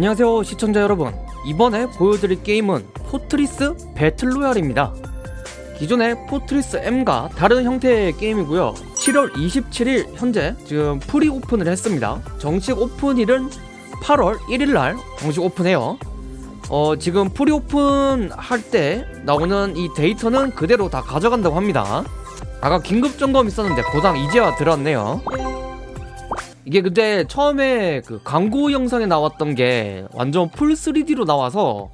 안녕하세요 시청자 여러분. 이번에 보여드릴 게임은 포트리스 배틀로얄입니다. 기존의 포트리스 M과 다른 형태의 게임이고요. 7월 27일 현재 지금 pre 오픈을 했습니다. 정식 오픈일은 8월 1일날 정식 오픈해요. 어 지금 pre 오픈 할 때 나오는 이 데이터는 그대로 다 가져간다고 합니다. 아까 긴급 점검 있었는데 고장 이제와 들었네요 이게 근데 처음에 그 광고 영상에 나왔던 게 완전 full 3D로 나와서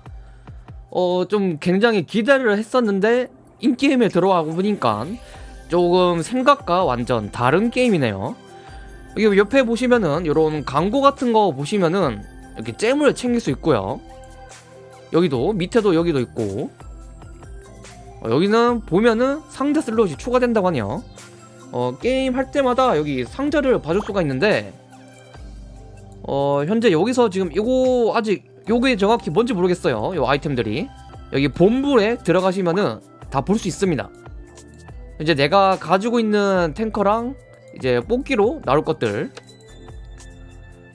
어 좀 굉장히 기대를 했었는데 in-game에 들어가고 보니까 조금 생각과 완전 다른 게임이네요. 여기 옆에 보시면은 이런 광고 같은 거 보시면은 이렇게 gem을 챙길 수 있고요. 여기도 밑에도 여기도 있고. 어, 여기는 보면은 상자 슬롯이 추가된다고 하네요 어, 게임 할 때마다 여기 상자를 봐줄 수가 있는데 어, 현재 여기서 지금 이거 아직 요게 정확히 뭔지 모르겠어요. 요 아이템들이. 여기 본부에 들어가시면은 다 볼 수 있습니다. 이제 내가 가지고 있는 탱커랑 이제 뽑기로 나올 것들.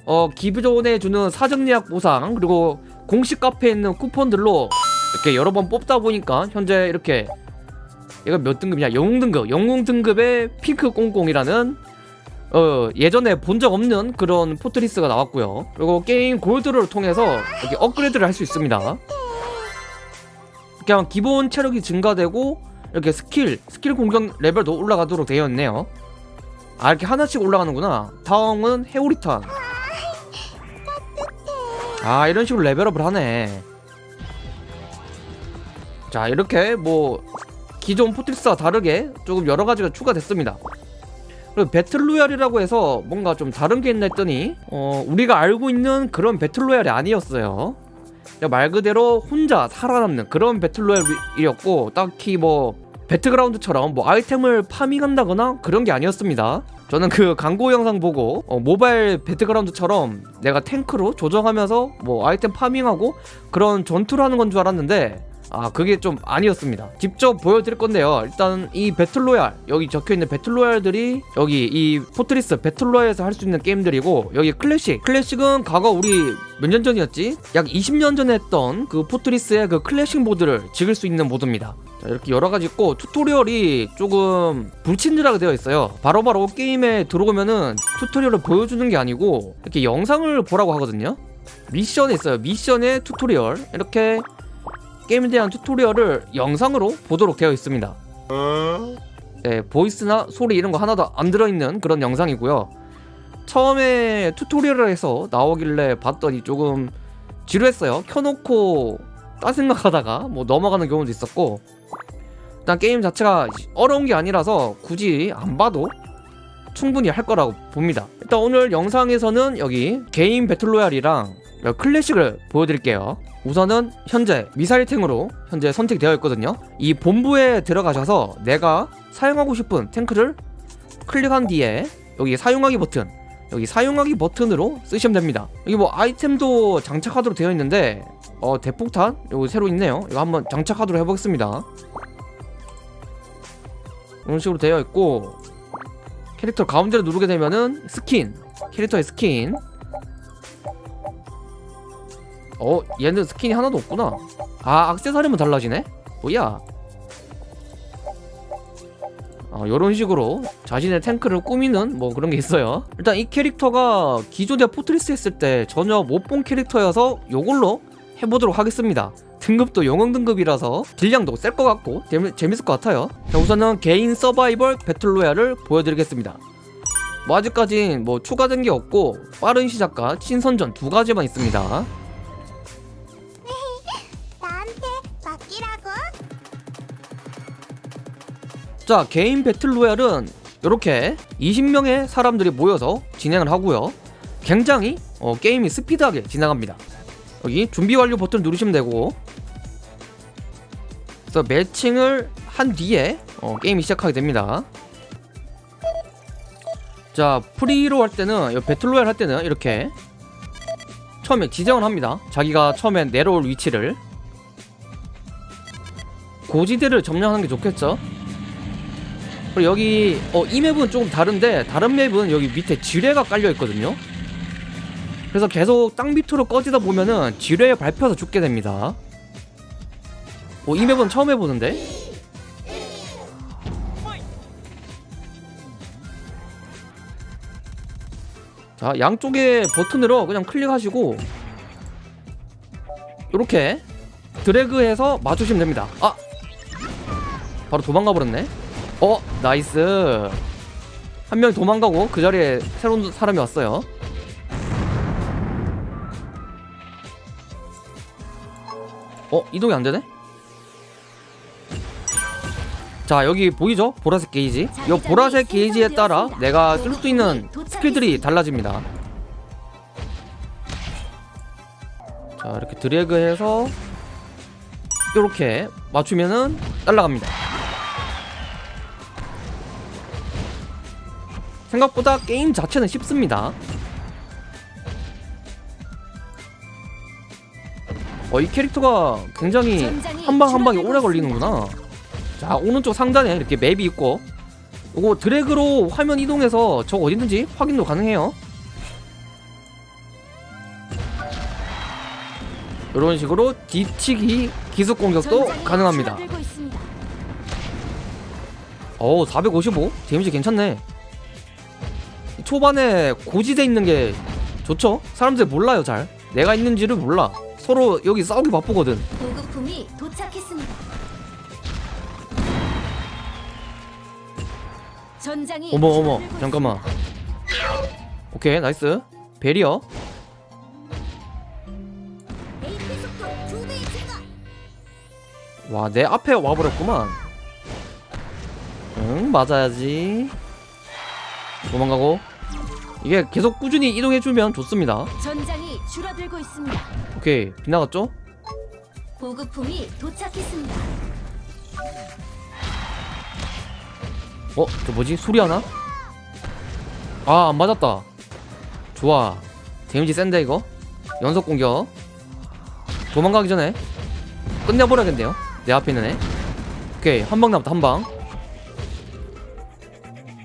어 기존에 주는 사정 예약 보상 그리고 공식 카페에 있는 쿠폰들로 이렇게 여러 번 뽑다 보니까 현재 이렇게 얘가 몇 등급이냐? 영웅 등급. 영웅 등급의 핑크 꽁꽁이라는 어 예전에 본 적 없는 그런 포트리스가 나왔고요. 그리고 게임 골드를 통해서 이렇게 업그레이드를 할 수 있습니다. 그냥 기본 체력이 증가되고 이렇게 스킬 스킬 공격 레벨도 올라가도록 되어 있네요. 아 이렇게 하나씩 올라가는구나. 다음은 회오리탄. 아 이런 식으로 level up을 하네. 자 이렇게 뭐 기존 포트리스와 다르게 조금 여러 가지가 추가됐습니다. 그리고 배틀로얄이라고 해서 뭔가 좀 다른 게 있나 했더니 어, 우리가 알고 있는 그런 배틀로얄이 아니었어요. 말 그대로 혼자 살아남는 그런 배틀로얄이었고 딱히 뭐 배틀그라운드처럼 뭐 아이템을 farming한다거나 그런 게 아니었습니다. 저는 그 광고 영상 보고 어, 모바일 배틀그라운드처럼 내가 탱크를 조종하면서 뭐 아이템 farming하고 그런 전투를 하는 건 줄 알았는데 아 그게 좀 아니었습니다. 직접 보여드릴 건데요. 일단 이 배틀로얄 여기 적혀있는 배틀로얄들이 여기 이 포트리스 배틀로얄에서 할 수 있는 게임들이고 여기 클래식. 클래식은 과거 우리 몇 년 전이었지? 약 20년 전에 했던 그 포트리스의 그 클래식 모드를 즐길 수 있는 모드입니다. 자, 이렇게 여러가지 있고 튜토리얼이 조금 불친절하게 되어 있어요. 바로바로 바로 게임에 들어오면은 튜토리얼을 보여주는 게 아니고 이렇게 영상을 보라고 하거든요? 미션에 있어요. 미션의 튜토리얼. 이렇게 게임에 대한 튜토리얼을 영상으로 보도록 되어 있습니다. 네, voice나 소리 이런 거 하나도 안 들어있는 그런 영상이고요. 처음에 튜토리얼에서 나오길래 봤더니 조금 지루했어요. 켜놓고 딴 생각하다가 뭐 넘어가는 경우도 있었고 일단 게임 자체가 어려운 게 아니라서 굳이 안 봐도 충분히 할 거라고 봅니다. 일단 오늘 영상에서는 여기 개인 배틀로얄이랑 클래식을 보여드릴게요. 우선은 현재 미사일탱으로 현재 선택되어 있거든요. 이 본부에 들어가셔서 내가 사용하고 싶은 탱크를 클릭한 뒤에 여기 사용하기 버튼 여기 사용하기 버튼으로 쓰시면 됩니다. 여기 뭐 아이템도 장착하도록 되어 있는데 어 대폭탄? 여기 새로 있네요. 이거 한번 장착하도록 해보겠습니다. 이런 식으로 되어 있고 캐릭터 가운데를 누르게 되면은 스킨. 캐릭터의 스킨. 어 얘는 스킨이 하나도 없구나. 아 악세사리만 달라지네? 뭐야? 어, 이런 식으로 자신의 탱크를 꾸미는 뭐 그런 게 있어요. 일단 이 캐릭터가 기존의 포트리스 했을 때 전혀 못 본 캐릭터여서 요걸로 해보도록 하겠습니다. 등급도 영웅 등급이라서 딜량도 셀 것 같고 재미, 재밌을 것 같아요. 자, 우선은 개인 서바이벌 배틀로얄을 보여드리겠습니다. 뭐 아직까진 뭐 추가된 게 없고 빠른 시작과 신선전 두 가지만 있습니다. 자 개인 배틀로얄은 이렇게 20명의 사람들이 모여서 진행을 하고요. 굉장히 어, 게임이 스피드하게 진행합니다 여기 준비 완료 버튼 누르시면 되고. 그래서 매칭을 한 뒤에 어, 게임이 시작하게 됩니다. 자 프리로 할 때는 배틀로얄 할 때는 이렇게 처음에 지정을 합니다. 자기가 처음에 내려올 위치를. 고지대를 점령하는 게 좋겠죠? 그리고 여기 어, 이 맵은 조금 다른데 다른 맵은 여기 밑에 지뢰가 깔려 있거든요 그래서 계속 땅 밑으로 꺼지다 보면은 지뢰에 밟혀서 죽게 됩니다. 어, 이 맵은 처음 해보는데? 자 양쪽에 버튼으로 그냥 클릭하시고 이렇게 드래그해서 맞추시면 됩니다. 아! 바로 도망가 버렸네. 어 nice. 한 명이 도망가고 그 자리에 새로운 사람이 왔어요 어 이동이 안 되네? 자 여기 보이죠? 보라색 게이지. 이 보라색 게이지에 따라 내가 쓸 수 있는 스킬들이 달라집니다. 자 이렇게 드래그해서 이렇게 맞추면은 날라갑니다. 생각보다 게임 자체는 쉽습니다 어, 이 캐릭터가 굉장히 한 방 한 방이 오래 걸리는구나. 자 오른쪽 상단에 이렇게 맵이 있고 이거 드래그로 화면 이동해서 저 어디든지 확인도 가능해요. 이런 식으로 뒤치기 기습 공격도 가능합니다. 오 455? 데미지 괜찮네. 초반에 고지대 있는 게 좋죠? 사람들 몰라요 잘. 내가 있는지를 몰라 서로 여기 싸우기 바쁘거든. 보급품이 도착했습니다. 전장이 어머 어머 잠깐만. 오케이 nice. Barrier. 와 내 앞에 와버렸구만. 응 맞아야지. 도망가고. 이게 계속 꾸준히 이동해주면 좋습니다. 전장이 줄어들고 있습니다. 오케이 빗나갔죠? 보급품이 도착했습니다. 어? 저 뭐지? 소리 하나? 아 안 맞았다 좋아 데미지 센데 이거 연속 공격 도망가기 전에 끝내버려야겠네요 내 앞에 있는 애 오케이 한 방 남았다 한 방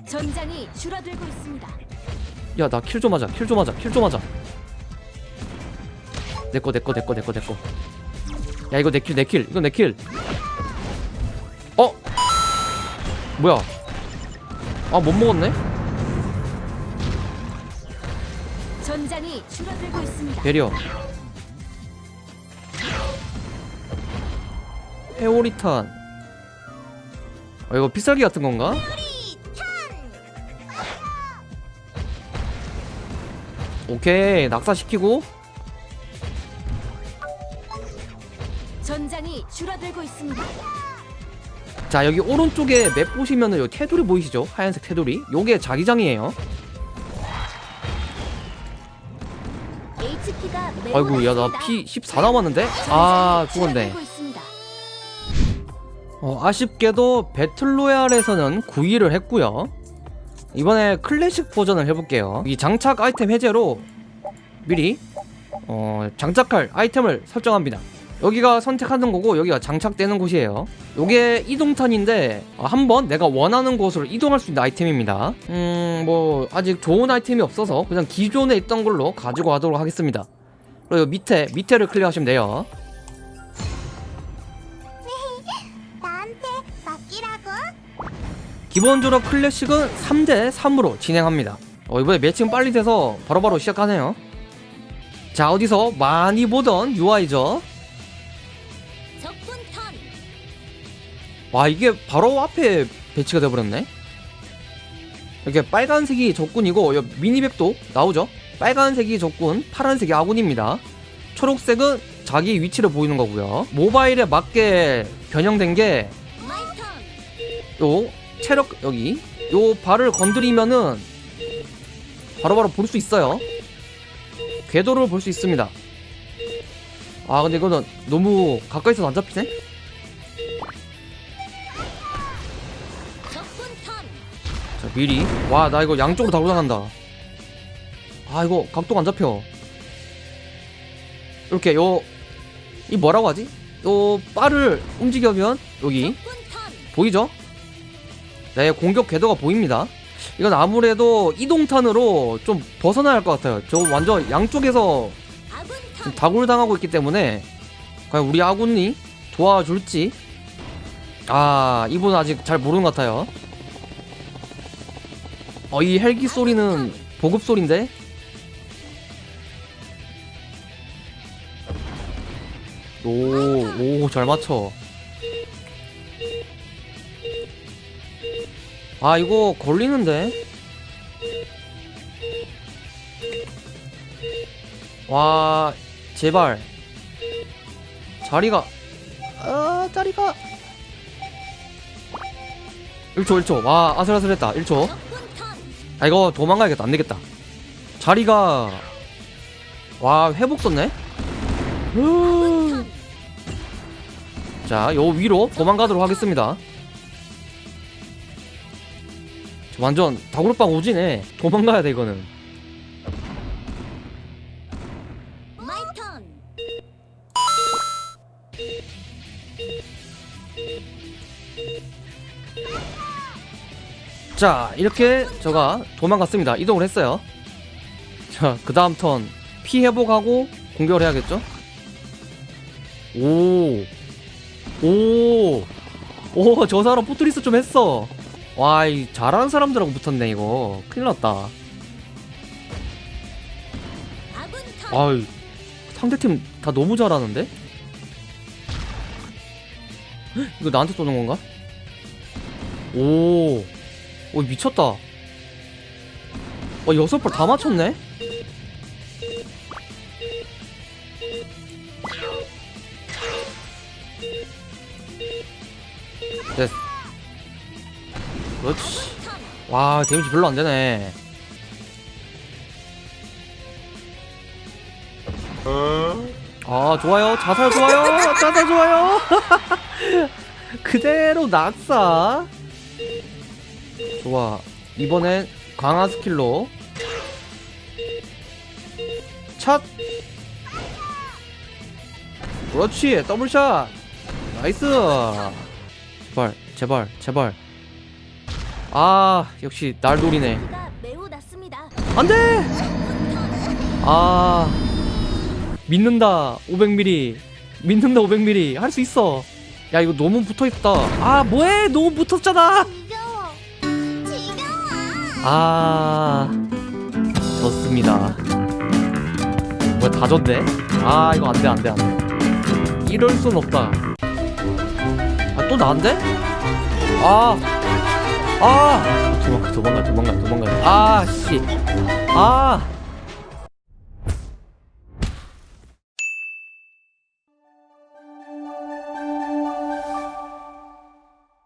전장이 줄어들고 있습니다. 야 나 kill 좀 하자 kill 좀 하자 kill 좀 하자 내꺼 내꺼 내꺼 내꺼 내꺼. 야 이거 내 kill 내 kill 이거 내 kill. 어? 뭐야? 아 못 먹었네? 전장이 줄어들고 있습니다. 배려 회오리탄. 아 이거 피살기 같은 건가? 오케이 낙사시키고 줄어들고 있습니다. 자 여기 오른쪽에 맵 보시면은 요 테두리 보이시죠? 하얀색 테두리. 요게 자기장이에요. 아이고 야 나 피 14 남았는데? 아 죽었네. 어, 아쉽게도 배틀로얄에서는 9위를 했고요. 이번에 클래식 버전을 해볼게요. 이 장착 아이템 해제로 미리 어, 장착할 아이템을 설정합니다 여기가 선택하는 거고 여기가 장착되는 곳이에요 요게 이동탄인데 어, 한번 내가 원하는 곳으로 이동할 수 있는 아이템입니다 음 뭐 아직 좋은 아이템이 없어서 그냥 기존에 있던 걸로 가지고 가도록 하겠습니다 그리고 밑에 밑에를 클릭하시면 돼요? 기본적으로 클래식은 3대 3으로 진행합니다. 어, 이번에 매칭 빨리 돼서 바로바로 시작하네요. 자, 어디서 많이 보던 UI죠. 와, 이게 바로 앞에 배치가 돼버렸네. 이렇게 빨간색이 적군이고, 여 미니맵도 나오죠. 빨간색이 적군, 파란색이 아군입니다. 초록색은 자기 위치를 보이는 거고요. 모바일에 맞게 변형된 게. 요 체력 여기 요 발을 건드리면은 바로바로 볼 수 있어요 궤도를 볼 수 있습니다 아 근데 이거는 너무 가까이서 안 잡히네 미리 와 나 이거 양쪽으로 다 올라간다 아 이거 각도가 안 잡혀 이렇게 요 이 뭐라고 하지 요 바를 움직여면 여기. 보이죠? 네, 공격 궤도가 보입니다. 이건 아무래도 이동탄으로 좀 벗어나야 할 것 같아요 저 완전 양쪽에서. 다굴당하고 있기 때문에 과연 우리 아군이 도와줄지 아 이분 아직 잘 모르는 것 같아요 어 이 헬기 소리는 보급 소리인데? 오 오 잘 맞춰. 아 이거 걸리는데? 와 제발. 자리가 아 자리가. 1초 1초. 와 아슬아슬했다. 1초. 적군 턴. 아 이거 도망가야겠다 안되겠다 자리가 와 회복 썼네 턴. 자, 요 위로 도망가도록 하겠습니다. 저 완전 다구르빵 오지네. 도망가야 돼 이거는. 자, 이렇게 저가 도망갔습니다. 이동을 했어요. 자, 그 다음 턴 피 회복하고 공격을 해야겠죠? 오, 오, 오, 저 사람 포트리스 좀 했어. 와, 이 잘하는 사람들하고 붙었네 이거. 큰일 났다. 아군 턴. 아이 상대팀 다 너무 잘하는데? 헉, 이거 나한테 쏘는 건가? 오, 오 미쳤다. 어 여섯 발다 맞췄네? 됐어. 그렇지. 턴. 와 데미지 별로 안 되네. 아 좋아요 자살 좋아요 자살 좋아요 그대로 낙사 좋아. 이번엔 강화 스킬로. 샷 그렇지 double shot. Nice. 제발 제발 제발. 아 역시 날 노리네. 안돼. 아 믿는다 500mm 믿는다 500mm 할수 있어. 야 이거 너무 붙어있다. 아 뭐해? 너무 붙었잖아. 아 졌습니다. 뭐야 다 졌네? 아 이거 안돼 안돼 안돼. 이럴 순 없다. 아 또 나한테? 아 아! 도망가 도망가 도망가 도망가. 아씨아